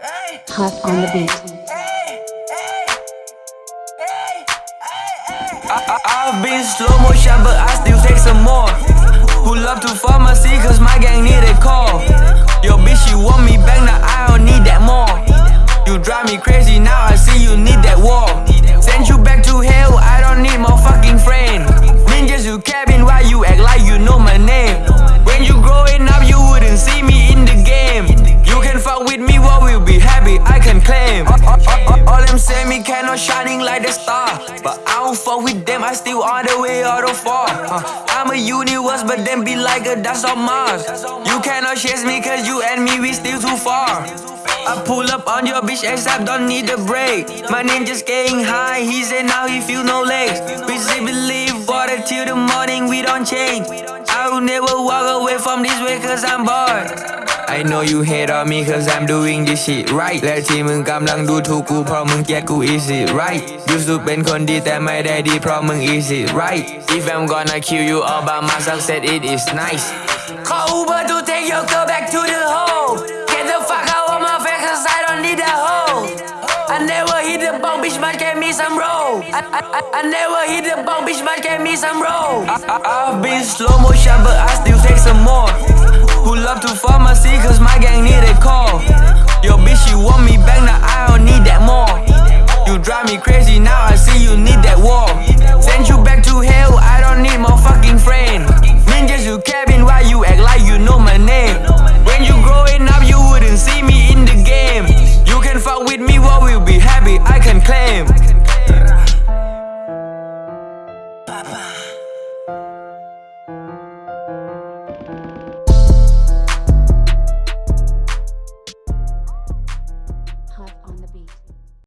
Huff on the beat. I, have been slow motion, but I still take some more. Pull up to pharmacy, cause my gang need a call. Yo, bitch, you want me back, now I don't need that more. You drive me crazy, claim. All, all, all, all them say me cannot shining like the star. But I don't fuck with them, I still on the way out of far. Uh, I'm a universe, but them be like a dust on Mars. You cannot chase me, cause you and me, we still too far. I pull up on your bitch ASAP, don't need a break. My ninja's getting high, he said now he feel no legs. We say believe water till the morning, we don't change. I will never walk away from this way cause I'm bored. I know you hate on me cause I'm doing this shit right และที่มึงกำลังดูถูกกูเพราะมึงเกลียดกู is it right used to เป็นคนดีแต่ไม่ได้ดีเพราะมึง is it right if I'm gonna kill you all by my success it is nice Call Uber to take your girl back to the hole Get the fuck out of my face cause I don't need that hoe I never hit the bong, bitch, man, give me some roll I, I, I, I never hit the bong, bitch, man, give me some roll I, I, I've been slow motion but I still take some more want me back, now I don't need that more. You drive me crazy, now I see you need that war. Send you back to hell, I don't need more fucking friend. Ninjas you cabin, why you act like you know my name? When you growing up, you wouldn't see me in the game. You can fuck with me, what will be happy, I can claim.